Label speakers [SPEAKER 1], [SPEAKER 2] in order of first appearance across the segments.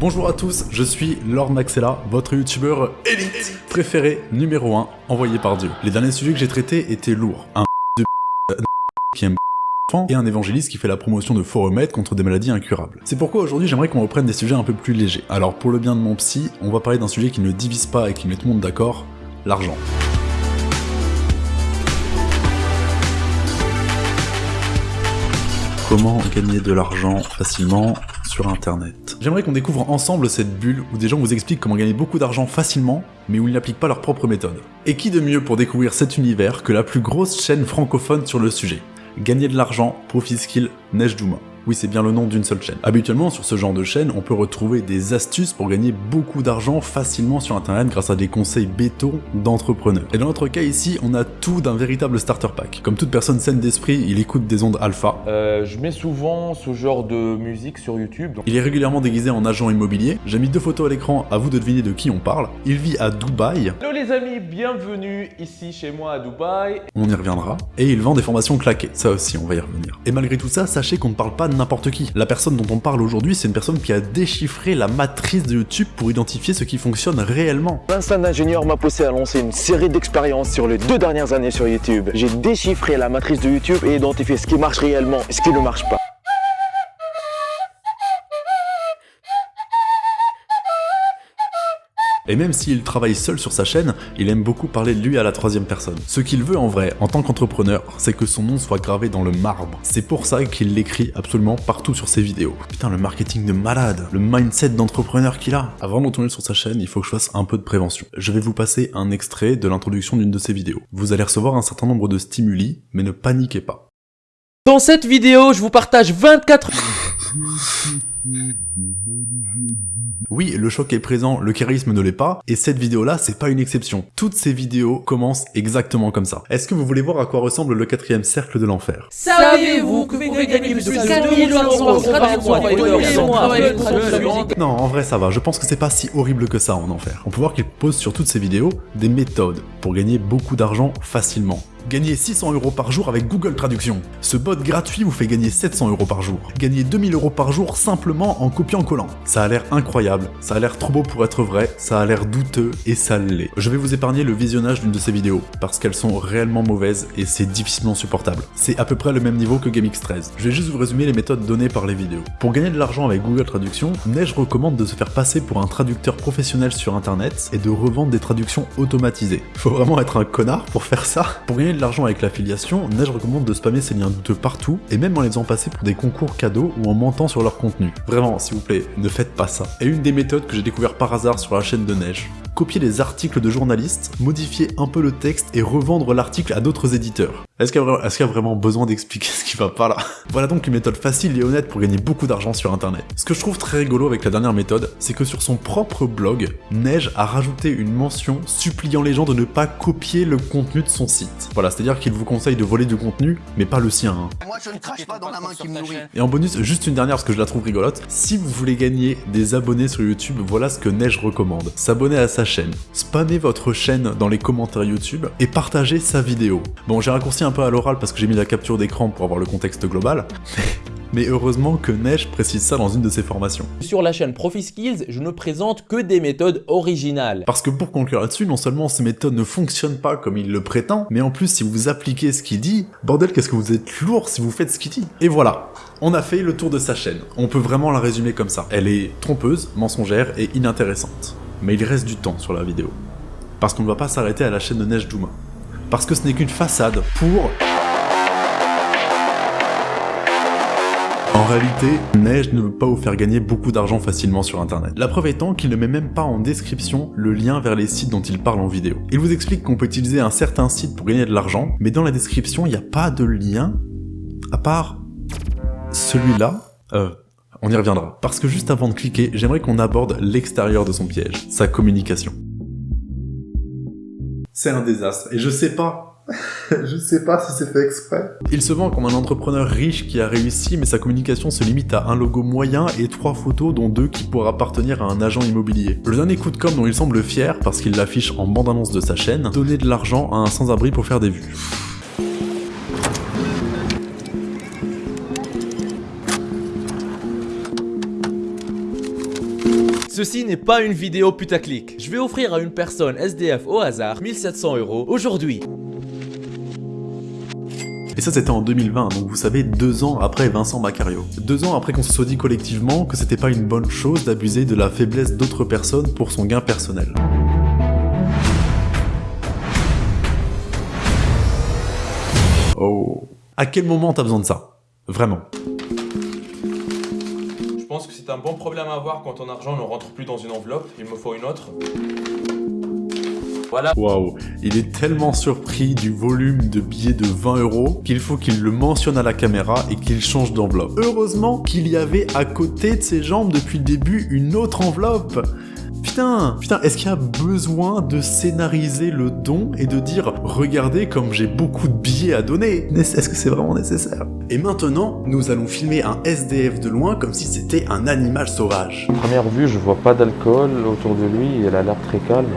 [SPEAKER 1] Bonjour à tous, je suis Lord Maxella, votre youtubeur préféré numéro 1 envoyé par Dieu. Les derniers sujets que j'ai traités étaient lourds. Un de qui aime et un évangéliste qui fait la promotion de faux remèdes contre des maladies incurables. C'est pourquoi aujourd'hui j'aimerais qu'on reprenne des sujets un peu plus légers. Alors pour le bien de mon psy, on va parler d'un sujet qui ne divise pas et qui met tout le monde d'accord, l'argent. Comment gagner de l'argent facilement sur internet J'aimerais qu'on découvre ensemble cette bulle où des gens vous expliquent comment gagner beaucoup d'argent facilement, mais où ils n'appliquent pas leur propre méthode. Et qui de mieux pour découvrir cet univers que la plus grosse chaîne francophone sur le sujet? Gagner de l'argent, Profit Skill, Neige Douma. Oui, c'est bien le nom d'une seule chaîne. Habituellement, sur ce genre de chaîne, on peut retrouver des astuces pour gagner beaucoup d'argent facilement sur internet grâce à des conseils béton d'entrepreneurs. Et dans notre cas ici, on a tout d'un véritable starter pack. Comme toute personne saine d'esprit, il écoute des ondes alpha.
[SPEAKER 2] Euh, je mets souvent ce genre de musique sur YouTube.
[SPEAKER 1] Il est régulièrement déguisé en agent immobilier. J'ai mis deux photos à l'écran, à vous de deviner de qui on parle. Il vit à Dubaï.
[SPEAKER 2] Hello les amis, bienvenue ici chez moi à Dubaï.
[SPEAKER 1] On y reviendra. Et il vend des formations claquées, ça aussi on va y revenir. Et malgré tout ça, sachez qu'on ne parle pas n'importe qui. La personne dont on parle aujourd'hui, c'est une personne qui a déchiffré la matrice de YouTube pour identifier ce qui fonctionne réellement.
[SPEAKER 3] Vincent ingénieur m'a poussé à lancer une série d'expériences sur les deux dernières années sur YouTube. J'ai déchiffré la matrice de YouTube et identifié ce qui marche réellement et ce qui ne marche pas.
[SPEAKER 1] Et même s'il travaille seul sur sa chaîne, il aime beaucoup parler de lui à la troisième personne. Ce qu'il veut en vrai, en tant qu'entrepreneur, c'est que son nom soit gravé dans le marbre. C'est pour ça qu'il l'écrit absolument partout sur ses vidéos. Putain, le marketing de malade, le mindset d'entrepreneur qu'il a. Avant de retourner sur sa chaîne, il faut que je fasse un peu de prévention. Je vais vous passer un extrait de l'introduction d'une de ses vidéos. Vous allez recevoir un certain nombre de stimuli, mais ne paniquez pas.
[SPEAKER 4] Dans cette vidéo, je vous partage 24...
[SPEAKER 1] Oui, le choc est présent, le charisme ne l'est pas, et cette vidéo-là, c'est pas une exception. Toutes ces vidéos commencent exactement comme ça. Est-ce que vous voulez voir à quoi ressemble le quatrième cercle de l'enfer?
[SPEAKER 4] Savez-vous que vous pouvez gagner plus de 4 euros
[SPEAKER 1] Non, en vrai ça va, je pense que c'est pas si horrible que ça en enfer. On peut voir qu'il pose sur toutes ces vidéos des méthodes pour gagner beaucoup d'argent facilement. Gagnez 600 euros par jour avec Google Traduction. Ce bot gratuit vous fait gagner 700 euros par jour. Gagnez 2000 euros par jour simplement en copiant-collant. Ça a l'air incroyable, ça a l'air trop beau pour être vrai, ça a l'air douteux et ça l'est. Je vais vous épargner le visionnage d'une de ces vidéos, parce qu'elles sont réellement mauvaises et c'est difficilement supportable. C'est à peu près le même niveau que GameX13. Je vais juste vous résumer les méthodes données par les vidéos. Pour gagner de l'argent avec Google Traduction, Neige recommande de se faire passer pour un traducteur professionnel sur internet et de revendre des traductions automatisées. Faut vraiment être un connard pour faire ça Pour gagner de l'argent avec l'affiliation, Neige recommande de spammer ses liens douteux partout, et même en les faisant passer pour des concours cadeaux ou en mentant sur leur contenu. Vraiment, s'il vous plaît, ne faites pas ça. Et une des méthodes que j'ai découvert par hasard sur la chaîne de Neige, copier les articles de journalistes, modifier un peu le texte et revendre l'article à d'autres éditeurs. Est-ce qu'il y, y, a vraiment besoin d'expliquer ce qui va pas là? Voilà donc une méthode facile et honnête pour gagner beaucoup d'argent sur internet. Ce que je trouve très rigolo avec la dernière méthode, c'est que sur son propre blog, Neige a rajouté une mention suppliant les gens de ne pas copier le contenu de son site. Voilà, c'est-à-dire qu'il vous conseille de voler du contenu, mais pas le sien. Hein.
[SPEAKER 5] Moi je ne crache pas dans la main qui me nourrit.
[SPEAKER 1] Et en bonus, juste une dernière parce que je la trouve rigolote, si vous voulez gagner des abonnés sur YouTube, voilà ce que Neige recommande. S'abonner à sa chaîne, spammez votre chaîne dans les commentaires YouTube et partagez sa vidéo. Bon, j'ai raccourci un peu à l'oral parce que j'ai mis la capture d'écran pour avoir le contexte global, mais heureusement que Neige précise ça dans une de ses formations.
[SPEAKER 4] Sur la chaîne ProfiSkills, je ne présente que des méthodes originales.
[SPEAKER 1] Parce que pour conclure là-dessus, non seulement ces méthodes ne fonctionnent pas comme il le prétend, mais en plus si vous appliquez ce qu'il dit, bordel qu'est-ce que vous êtes lourd si vous faites ce qu'il dit. Et voilà, on a fait le tour de sa chaîne. On peut vraiment la résumer comme ça. Elle est trompeuse, mensongère et inintéressante. Mais il reste du temps sur la vidéo. Parce qu'on ne va pas s'arrêter à la chaîne de Neige Douma. Parce que ce n'est qu'une façade pour... En réalité, Neige ne veut pas vous faire gagner beaucoup d'argent facilement sur internet. La preuve étant qu'il ne met même pas en description le lien vers les sites dont il parle en vidéo. Il vous explique qu'on peut utiliser un certain site pour gagner de l'argent, mais dans la description, il n'y a pas de lien, à part celui-là, euh, on y reviendra. Parce que juste avant de cliquer, j'aimerais qu'on aborde l'extérieur de son piège, sa communication. C'est un désastre, et je sais pas je sais pas si c'est fait exprès. Il se vend comme un entrepreneur riche qui a réussi, mais sa communication se limite à un logo moyen et trois photos, dont deux qui pourraient appartenir à un agent immobilier. Le dernier coup de com' dont il semble fier, parce qu'il l'affiche en bande-annonce de sa chaîne, donner de l'argent à un sans-abri pour faire des vues.
[SPEAKER 4] Ceci n'est pas une vidéo putaclic. Je vais offrir à une personne SDF au hasard 1700 euros aujourd'hui.
[SPEAKER 1] Et ça c'était en 2020, donc vous savez, deux ans après Vincent Macario. Deux ans après qu'on se soit dit collectivement que c'était pas une bonne chose d'abuser de la faiblesse d'autres personnes pour son gain personnel. Oh. À quel moment t'as besoin de ça? Vraiment.
[SPEAKER 2] Un bon problème à avoir quand ton argent ne rentre plus dans une enveloppe. Il me faut une autre. Voilà.
[SPEAKER 1] Waouh, il est tellement surpris du volume de billets de 20 euros qu'il faut qu'il le mentionne à la caméra et qu'il change d'enveloppe. Heureusement qu'il y avait à côté de ses jambes depuis le début une autre enveloppe. Putain, putain, est-ce qu'il y a besoin de scénariser le don et de dire « Regardez comme j'ai beaucoup de billets à donner » Est-ce que c'est vraiment nécessaire? Et maintenant, nous allons filmer un SDF de loin comme si c'était un animal sauvage.
[SPEAKER 6] Première vue, je vois pas d'alcool autour de lui, il a l'air très calme.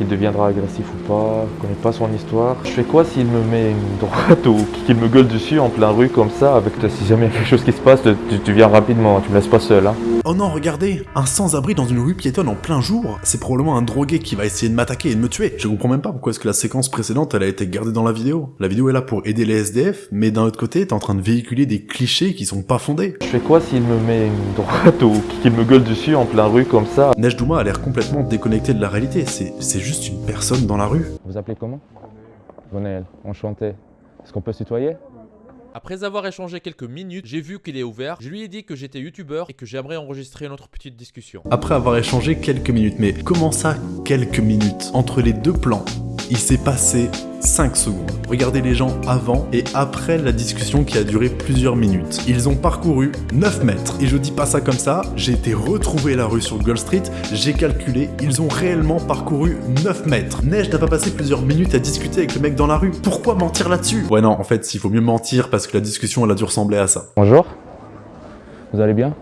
[SPEAKER 6] Qu'il deviendra agressif ou pas Je connais pas son histoire. Je fais quoi s'il me met une droite ou qu'il me gueule dessus en plein rue comme ça avec toi Si jamais il y a quelque chose qui se passe, tu, tu viens rapidement, tu me laisses pas seul. Hein.
[SPEAKER 1] Oh non, regardez Un sans-abri dans une rue piétonne en plein jour C'est probablement un drogué qui va essayer de m'attaquer et de me tuer. Je comprends même pas pourquoi est-ce que la séquence précédente elle a été gardée dans la vidéo. La vidéo est là pour aider les SDF, mais d'un autre côté, t'es en train de véhiculer des clichés qui sont pas fondés.
[SPEAKER 6] Je fais quoi s'il me met une droite ou qu'il me gueule dessus en plein rue comme ça?
[SPEAKER 1] Neige Douma a l'air complètement déconnecté de la réalité, c'est juste une personne dans la rue.
[SPEAKER 6] Vous appelez comment? Gonaël, enchanté. Est-ce qu'on peut se tutoyer?
[SPEAKER 4] Après avoir échangé quelques minutes, j'ai vu qu'il est ouvert. Je lui ai dit que j'étais youtubeur et que j'aimerais enregistrer notre petite discussion.
[SPEAKER 1] Après avoir échangé quelques minutes, mais comment ça quelques minutes? Entre les deux plans, il s'est passé 5 secondes. Regardez les gens avant et après la discussion qui a duré plusieurs minutes. Ils ont parcouru 9 mètres. Et je dis pas ça comme ça, j'ai été retrouver la rue sur Gold Street, j'ai calculé, ils ont réellement parcouru 9 mètres. Neige n'a pas passé plusieurs minutes à discuter avec le mec dans la rue. Pourquoi mentir là-dessus? Ouais non, en fait, il faut mieux mentir parce que la discussion elle a dû ressembler à ça.
[SPEAKER 6] Bonjour Vous allez bien?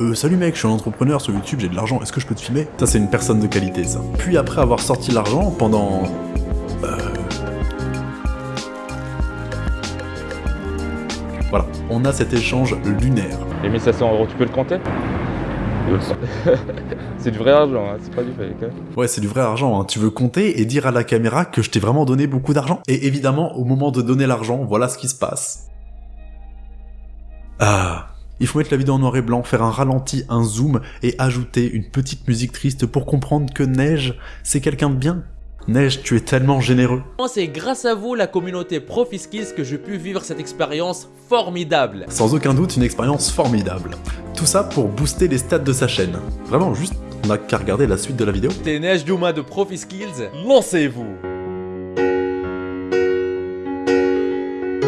[SPEAKER 1] Euh, salut mec, je suis un entrepreneur sur YouTube, j'ai de l'argent, est-ce que je peux te filmer? Ça c'est une personne de qualité ça. Puis après avoir sorti l'argent pendant... on a cet échange lunaire.
[SPEAKER 6] Les 1700 euros, tu peux le compter? C'est du vrai argent, hein, c'est pas du fake. hein.
[SPEAKER 1] Ouais, c'est du vrai argent, hein. tu veux compter et dire à la caméra que je t'ai vraiment donné beaucoup d'argent? Et évidemment, au moment de donner l'argent, voilà ce qui se passe. Ah... Il faut mettre la vidéo en noir et blanc, faire un ralenti, un zoom et ajouter une petite musique triste pour comprendre que Neige, c'est quelqu'un de bien. Neige, tu es tellement généreux.
[SPEAKER 4] C'est grâce à vous, la communauté Profiskills, que j'ai pu vivre cette expérience formidable.
[SPEAKER 1] Sans aucun doute, une expérience formidable. Tout ça pour booster les stats de sa chaîne. Vraiment, juste, on n'a qu'à regarder la suite de la vidéo.
[SPEAKER 4] T'es Neige Douma de Profiskills, lancez-vous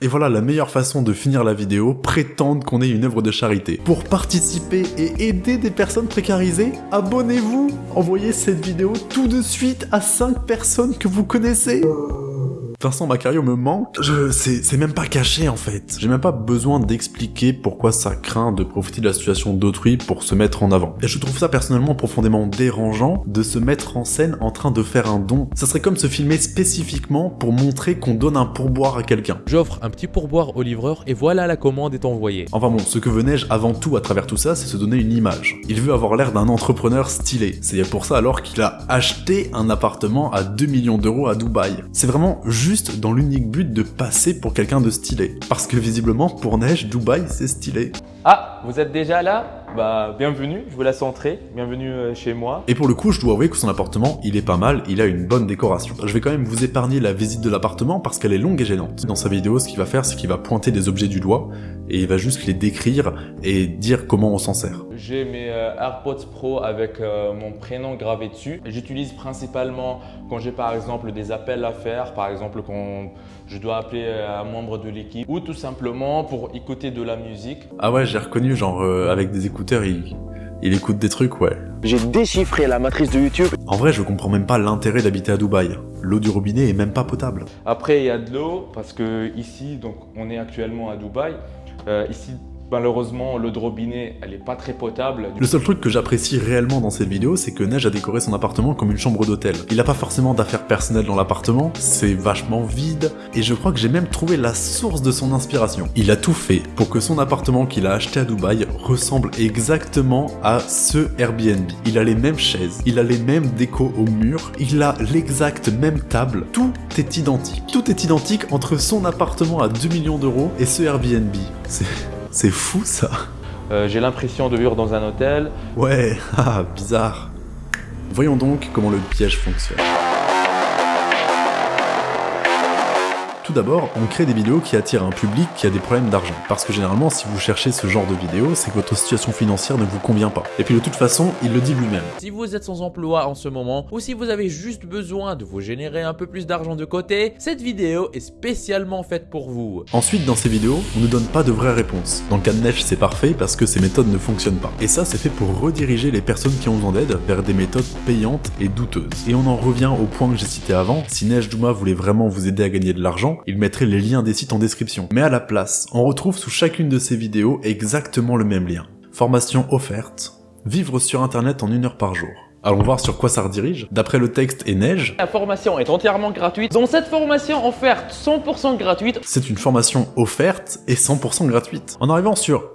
[SPEAKER 1] Et voilà la meilleure façon de finir la vidéo, prétendre qu'on est une œuvre de charité. Pour participer et aider des personnes précarisées, abonnez-vous Envoyez cette vidéo tout de suite à 5 personnes que vous connaissez Vincent Macario me manque, je... c'est même pas caché en fait. J'ai même pas besoin d'expliquer pourquoi ça craint de profiter de la situation d'autrui pour se mettre en avant. Et je trouve ça personnellement profondément dérangeant de se mettre en scène en train de faire un don. Ça serait comme se filmer spécifiquement pour montrer qu'on donne un pourboire à quelqu'un.
[SPEAKER 4] J'offre un petit pourboire au livreur et voilà la commande est envoyée.
[SPEAKER 1] Enfin bon, ce que Neige avant tout à travers tout ça, c'est se donner une image. Il veut avoir l'air d'un entrepreneur stylé. C'est pour ça alors qu'il a acheté un appartement à 2 millions d'euros à Dubaï. C'est vraiment juste dans l'unique but de passer pour quelqu'un de stylé. Parce que visiblement, pour Neige, Dubaï, c'est stylé.
[SPEAKER 6] Ah, vous êtes déjà là? Bah, bienvenue, je vous laisse entrer. Bienvenue euh, chez moi.
[SPEAKER 1] Et pour le coup, je dois avouer que son appartement, il est pas mal, il a une bonne décoration. Je vais quand même vous épargner la visite de l'appartement parce qu'elle est longue et gênante. Dans sa vidéo, ce qu'il va faire, c'est qu'il va pointer des objets du doigt et il va juste les décrire et dire comment on s'en sert.
[SPEAKER 6] J'ai mes euh, AirPods Pro avec euh, mon prénom gravé dessus. J'utilise principalement quand j'ai par exemple des appels à faire, par exemple quand je dois appeler euh, un membre de l'équipe ou tout simplement pour écouter de la musique.
[SPEAKER 1] Ah ouais, j'ai reconnu, genre, euh, avec des écouteurs, il, il écoute des trucs, ouais.
[SPEAKER 3] J'ai déchiffré la matrice de YouTube.
[SPEAKER 1] En vrai, je comprends même pas l'intérêt d'habiter à Dubaï. L'eau du robinet est même pas potable.
[SPEAKER 6] Après, il y a de l'eau parce que ici, donc, on est actuellement à Dubaï. Euh, ici,
[SPEAKER 2] Malheureusement, l'eau robinet, elle est pas très potable.
[SPEAKER 1] Le seul truc que j'apprécie réellement dans cette vidéo, c'est que Neige a décoré son appartement comme une chambre d'hôtel. Il a pas forcément d'affaires personnelles dans l'appartement, c'est vachement vide, et je crois que j'ai même trouvé la source de son inspiration. Il a tout fait pour que son appartement qu'il a acheté à Dubaï ressemble exactement à ce Airbnb. Il a les mêmes chaises, il a les mêmes décos au mur, il a l'exacte même table, tout est identique. Tout est identique entre son appartement à 2 millions d'euros et ce Airbnb. C'est... C'est fou ça
[SPEAKER 6] Euh, J'ai l'impression de vivre dans un hôtel.
[SPEAKER 1] Ouais, ah, bizarre. Voyons donc comment le piège fonctionne. D'abord, on crée des vidéos qui attirent un public qui a des problèmes d'argent. Parce que généralement, si vous cherchez ce genre de vidéo, c'est que votre situation financière ne vous convient pas. Et puis de toute façon, il le dit lui-même.
[SPEAKER 4] Si vous êtes sans emploi en ce moment ou si vous avez juste besoin de vous générer un peu plus d'argent de côté, cette vidéo est spécialement faite pour vous.
[SPEAKER 1] Ensuite, dans ces vidéos, on ne donne pas de vraies réponses. Dans le cas de Neige, c'est parfait parce que ces méthodes ne fonctionnent pas. Et ça, c'est fait pour rediriger les personnes qui ont besoin d'aide vers des méthodes payantes et douteuses. Et on en revient au point que j'ai cité avant, si Neige Douma voulait vraiment vous aider à gagner de l'argent, il mettrait les liens des sites en description. Mais à la place, on retrouve sous chacune de ces vidéos exactement le même lien. Formation offerte, vivre sur internet en une heure par jour. Allons voir sur quoi ça redirige. D'après le texte et Neige,
[SPEAKER 4] La formation est entièrement gratuite. Dans cette formation offerte 100% gratuite,
[SPEAKER 1] c'est une formation offerte et 100% gratuite. En arrivant sur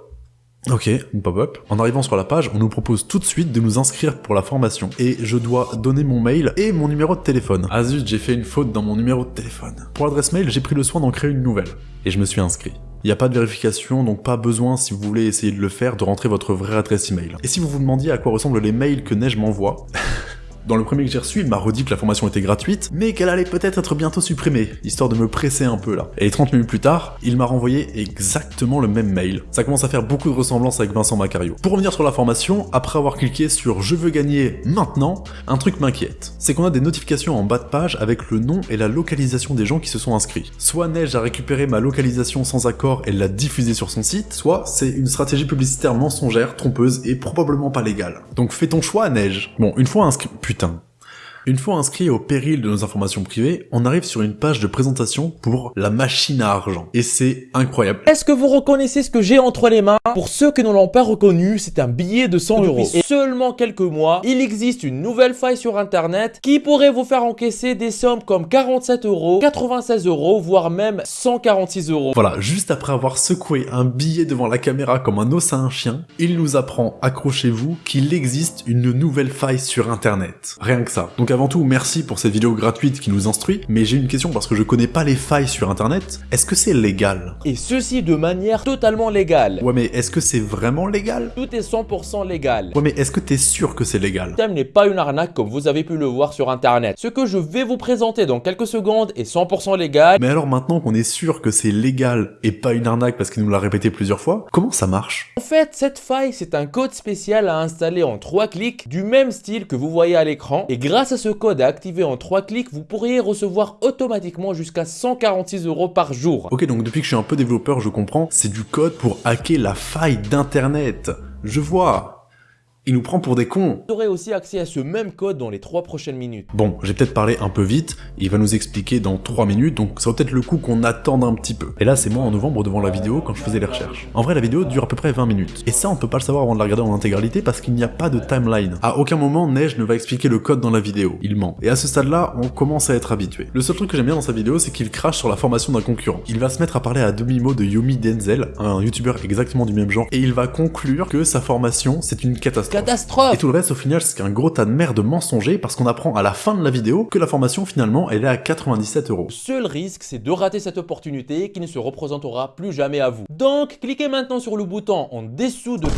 [SPEAKER 1] Ok, une pop-up. En arrivant sur la page, on nous propose tout de suite de nous inscrire pour la formation. Et je dois donner mon mail et mon numéro de téléphone. Ah zut, j'ai fait une faute dans mon numéro de téléphone. Pour l'adresse mail, j'ai pris le soin d'en créer une nouvelle. Et je me suis inscrit. Il n'y a pas de vérification, donc pas besoin, si vous voulez essayer de le faire, de rentrer votre vraie adresse email. Et si vous vous demandiez à quoi ressemblent les mails que Neige m'envoie, Dans le premier que j'ai reçu, il m'a redit que la formation était gratuite, mais qu'elle allait peut-être être bientôt supprimée, histoire de me presser un peu là. Et 30 minutes plus tard, il m'a renvoyé exactement le même mail. Ça commence à faire beaucoup de ressemblances avec Vincent Macario. Pour revenir sur la formation, après avoir cliqué sur « Je veux gagner maintenant », un truc m'inquiète. C'est qu'on a des notifications en bas de page avec le nom et la localisation des gens qui se sont inscrits. Soit Neige a récupéré ma localisation sans accord et l'a diffusée sur son site, soit c'est une stratégie publicitaire mensongère, trompeuse et probablement pas légale. Donc fais ton choix, Neige. Bon, une fois inscrit... Putain. Une fois inscrit au péril de nos informations privées, on arrive sur une page de présentation pour la machine à argent. Et c'est incroyable.
[SPEAKER 4] Est-ce que vous reconnaissez ce que j'ai entre les mains? Pour ceux qui ne l'ont pas reconnu, c'est un billet de 100 euros. Et seulement quelques mois, il existe une nouvelle faille sur internet qui pourrait vous faire encaisser des sommes comme 47 euros, 96 euros, voire même 146 euros.
[SPEAKER 1] Voilà, juste après avoir secoué un billet devant la caméra comme un os à un chien, il nous apprend, accrochez-vous, qu'il existe une nouvelle faille sur internet. Rien que ça. Donc avant tout, merci pour cette vidéo gratuite qui nous instruit, mais j'ai une question parce que je connais pas les failles sur internet. Est-ce que c'est légal?
[SPEAKER 4] Et ceci de manière totalement légale.
[SPEAKER 1] Ouais mais est-ce que c'est vraiment légal?
[SPEAKER 4] Tout est 100% légal.
[SPEAKER 1] Ouais mais est-ce que t'es sûr que c'est légal?
[SPEAKER 4] Le thème n'est pas une arnaque comme vous avez pu le voir sur internet. Ce que je vais vous présenter dans quelques secondes est 100% légal.
[SPEAKER 1] Mais alors maintenant qu'on est sûr que c'est légal et pas une arnaque parce qu'il nous l'a répété plusieurs fois, comment ça marche?
[SPEAKER 4] En fait, cette faille, c'est un code spécial à installer en 3 clics du même style que vous voyez à l'écran. Et grâce à ce code à activer en 3 clics, vous pourriez recevoir automatiquement jusqu'à 146 euros par jour.
[SPEAKER 1] Ok, donc depuis que je suis un peu développeur, je comprends, c'est du code pour hacker la faille d'internet. Je vois. Il nous prend pour des cons.
[SPEAKER 4] Vous aurez aussi accès à ce même code dans les 3 prochaines minutes.
[SPEAKER 1] Bon, j'ai peut-être parlé un peu vite, il va nous expliquer dans 3 minutes, donc ça vaut peut-être le coup qu'on attende un petit peu. Et là, c'est moi en novembre devant la vidéo quand je faisais les recherches. En vrai, la vidéo dure à peu près 20 minutes. Et ça, on peut pas le savoir avant de la regarder en intégralité parce qu'il n'y a pas de timeline. À aucun moment, Neige ne va expliquer le code dans la vidéo. Il ment. Et à ce stade-là, on commence à être habitué. Le seul truc que j'aime bien dans sa vidéo, c'est qu'il crache sur la formation d'un concurrent. Il va se mettre à parler à demi-mot de Yomi Denzel, un youtubeur exactement du même genre, et il va conclure que sa formation, c'est une catastrophe.
[SPEAKER 4] Catastrophe
[SPEAKER 1] Et tout le reste, au final, c'est qu'un gros tas de merde mensonger parce qu'on apprend à la fin de la vidéo que la formation, finalement, elle est à 97 euros.
[SPEAKER 4] Seul risque, c'est de rater cette opportunité qui ne se représentera plus jamais à vous. Donc, cliquez maintenant sur le bouton en dessous de...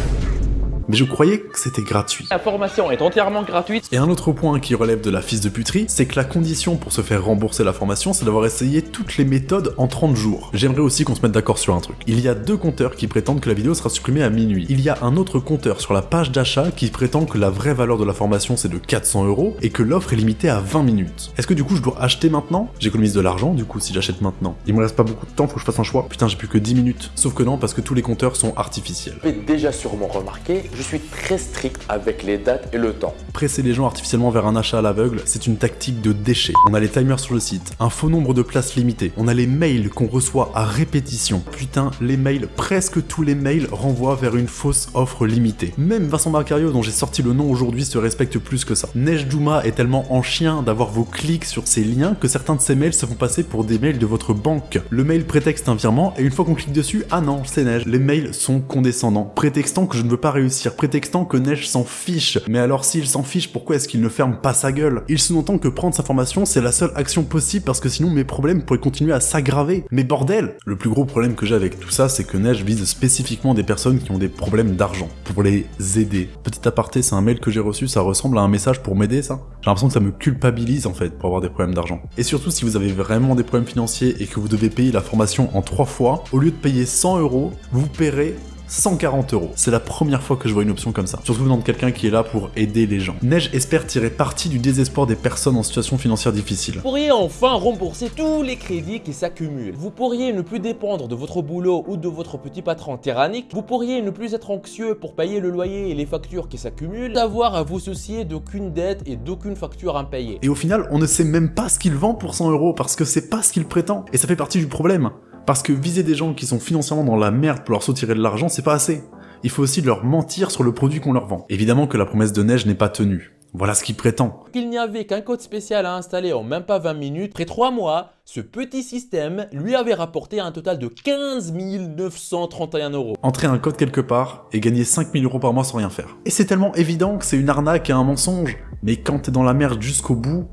[SPEAKER 1] Mais je croyais que c'était gratuit.
[SPEAKER 4] La formation est entièrement gratuite.
[SPEAKER 1] Et un autre point qui relève de la fils de puterie, c'est que la condition pour se faire rembourser la formation, c'est d'avoir essayé toutes les méthodes en 30 jours. J'aimerais aussi qu'on se mette d'accord sur un truc. Il y a deux compteurs qui prétendent que la vidéo sera supprimée à minuit. Il y a un autre compteur sur la page d'achat qui prétend que la vraie valeur de la formation c'est de 400 euros et que l'offre est limitée à 20 minutes. Est-ce que du coup je dois acheter maintenant? J'économise de l'argent du coup si j'achète maintenant. Il me reste pas beaucoup de temps, faut que je fasse un choix. Putain j'ai plus que 10 minutes. Sauf que non parce que tous les compteurs sont artificiels.
[SPEAKER 3] Vous avez déjà sûrement remarqué Je suis très strict avec les dates et le temps.
[SPEAKER 1] Presser les gens artificiellement vers un achat à l'aveugle, c'est une tactique de déchet. On a les timers sur le site, un faux nombre de places limitées, on a les mails qu'on reçoit à répétition. Putain, les mails, presque tous les mails renvoient vers une fausse offre limitée. Même Vincent Marcario, dont j'ai sorti le nom aujourd'hui, se respecte plus que ça. Neige Douma est tellement en chien d'avoir vos clics sur ces liens que certains de ces mails se font passer pour des mails de votre banque. Le mail prétexte un virement et une fois qu'on clique dessus, ah non, c'est Neige. Les mails sont condescendants, prétextant que je ne veux pas réussir, prétextant que Neige s'en fiche. Mais alors s'il s'en fiche, pourquoi est-ce qu'il ne ferme pas sa gueule? Il sous-entend que prendre sa formation, c'est la seule action possible parce que sinon mes problèmes pourraient continuer à s'aggraver. Mais bordel Le plus gros problème que j'ai avec tout ça, c'est que Neige vise spécifiquement des personnes qui ont des problèmes d'argent, pour les aider. Petit aparté, c'est un mail que j'ai reçu, ça ressemble à un message pour m'aider ça? J'ai l'impression que ça me culpabilise en fait pour avoir des problèmes d'argent. Et surtout si vous avez vraiment des problèmes financiers et que vous devez payer la formation en trois fois, au lieu de payer 100 euros, vous paierez 140 euros. C'est la première fois que je vois une option comme ça. Surtout venant de quelqu'un qui est là pour aider les gens. Neige espère tirer parti du désespoir des personnes en situation financière difficile.
[SPEAKER 4] Vous pourriez enfin rembourser tous les crédits qui s'accumulent. Vous pourriez ne plus dépendre de votre boulot ou de votre petit patron tyrannique. Vous pourriez ne plus être anxieux pour payer le loyer et les factures qui s'accumulent. D'avoir à vous soucier d'aucune dette et d'aucune facture impayée.
[SPEAKER 1] Et au final, on ne sait même pas ce qu'il vend pour 100 euros parce que c'est pas ce qu'il prétend. Et ça fait partie du problème. Parce que viser des gens qui sont financièrement dans la merde pour leur soutirer de l'argent, c'est pas assez. Il faut aussi leur mentir sur le produit qu'on leur vend. Évidemment que la promesse de neige n'est pas tenue. Voilà ce qu'il prétend.
[SPEAKER 4] Il n'y avait qu'un code spécial à installer en même pas 20 minutes. Après 3 mois, ce petit système lui avait rapporté un total de 15 931 euros.
[SPEAKER 1] Entrer un code quelque part et gagner 5000 euros par mois sans rien faire. Et c'est tellement évident que c'est une arnaque et un mensonge. Mais quand t'es dans la merde jusqu'au bout,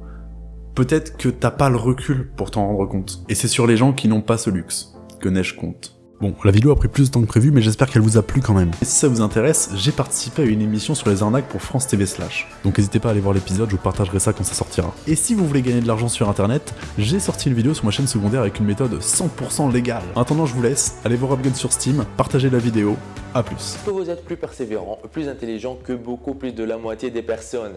[SPEAKER 1] peut-être que t'as pas le recul pour t'en rendre compte. Et c'est sur les gens qui n'ont pas ce luxe que Neige compte. Bon, la vidéo a pris plus de temps que prévu, mais j'espère qu'elle vous a plu quand même. Et si ça vous intéresse, j'ai participé à une émission sur les arnaques pour France TV Slash. Donc n'hésitez pas à aller voir l'épisode, je vous partagerai ça quand ça sortira. Et si vous voulez gagner de l'argent sur internet, j'ai sorti une vidéo sur ma chaîne secondaire avec une méthode 100% légale. En attendant, je vous laisse, allez voir Upgun sur Steam, partagez la vidéo, à plus.
[SPEAKER 3] Que vous êtes plus persévérant, plus intelligent que beaucoup plus de la moitié des personnes.